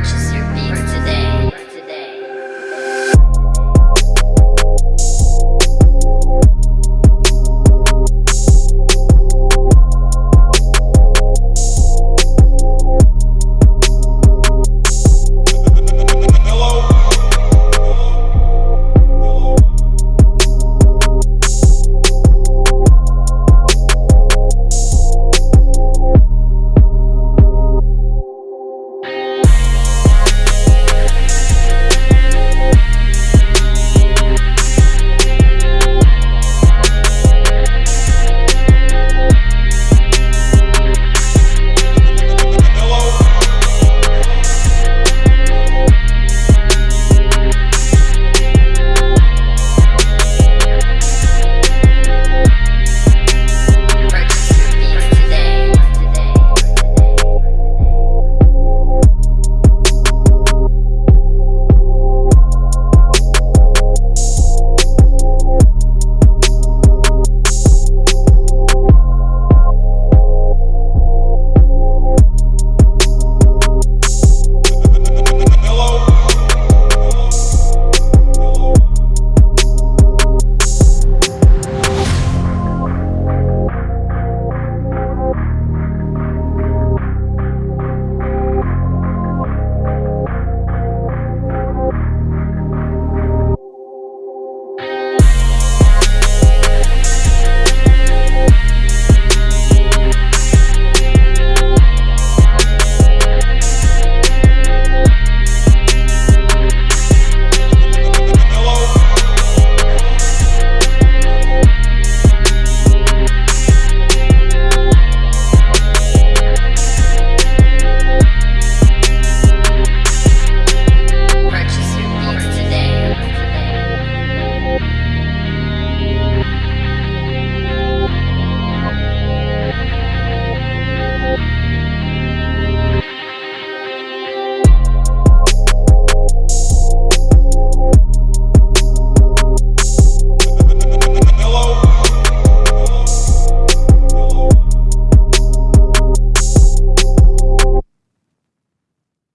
righteous